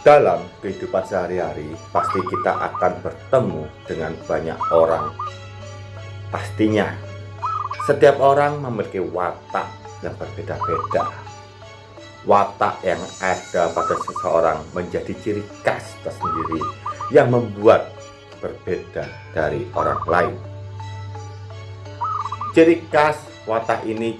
Dalam kehidupan sehari-hari, pasti kita akan bertemu dengan banyak orang. Pastinya, setiap orang memiliki watak yang berbeda-beda. Watak yang ada pada seseorang menjadi ciri khas tersendiri yang membuat berbeda dari orang lain. Ciri khas watak ini